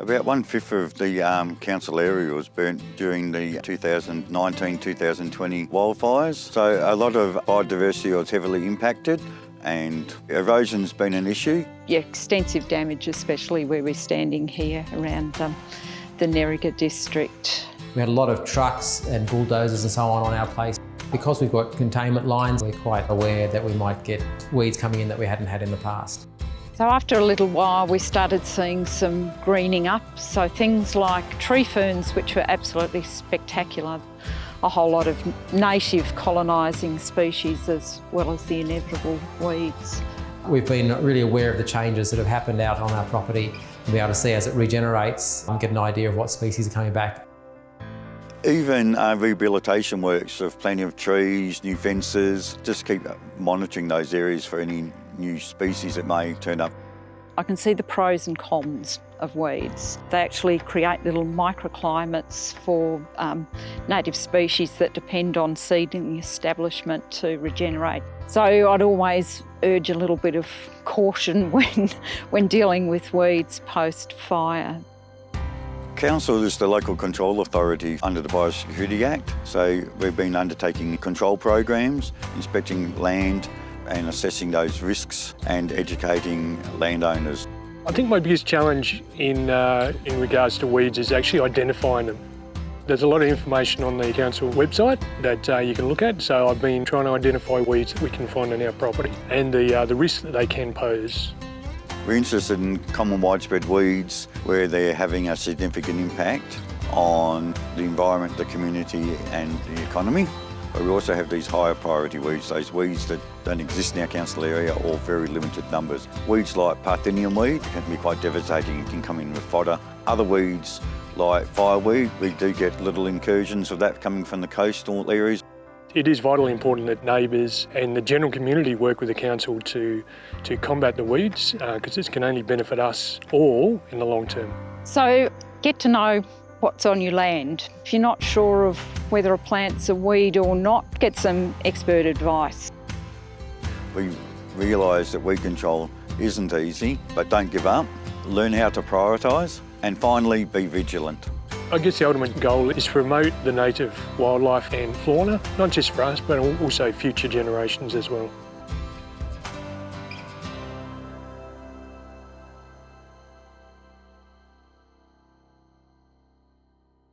About one-fifth of the um, council area was burnt during the 2019-2020 wildfires, so a lot of biodiversity was heavily impacted and erosion's been an issue. Yeah, extensive damage, especially where we're standing here around um, the Nerriga district. We had a lot of trucks and bulldozers and so on on our place. Because we've got containment lines, we're quite aware that we might get weeds coming in that we hadn't had in the past. So after a little while we started seeing some greening up, so things like tree ferns which were absolutely spectacular, a whole lot of native colonising species as well as the inevitable weeds. We've been really aware of the changes that have happened out on our property and be able to see as it regenerates and get an idea of what species are coming back. Even uh, rehabilitation works of planting of trees, new fences, just keep monitoring those areas for any new species that may turn up. I can see the pros and cons of weeds. They actually create little microclimates for um, native species that depend on seeding establishment to regenerate. So I'd always urge a little bit of caution when, when dealing with weeds post-fire. Council is the local control authority under the Biosecurity Act, so we've been undertaking control programs, inspecting land and assessing those risks and educating landowners. I think my biggest challenge in, uh, in regards to weeds is actually identifying them. There's a lot of information on the council website that uh, you can look at, so I've been trying to identify weeds that we can find on our property and the, uh, the risks that they can pose. We're interested in common widespread weeds where they're having a significant impact on the environment, the community and the economy. But we also have these higher priority weeds, those weeds that don't exist in our council area or very limited numbers. Weeds like Parthenium weed can be quite devastating, it can come in with fodder. Other weeds like fireweed, we do get little incursions of that coming from the coastal areas. It is vitally important that neighbours and the general community work with the council to, to combat the weeds because uh, this can only benefit us all in the long term. So get to know what's on your land. If you're not sure of whether a plant's a weed or not, get some expert advice. We realise that weed control isn't easy, but don't give up. Learn how to prioritise and finally be vigilant. I guess the ultimate goal is to promote the native wildlife and fauna, not just for us, but also future generations as well.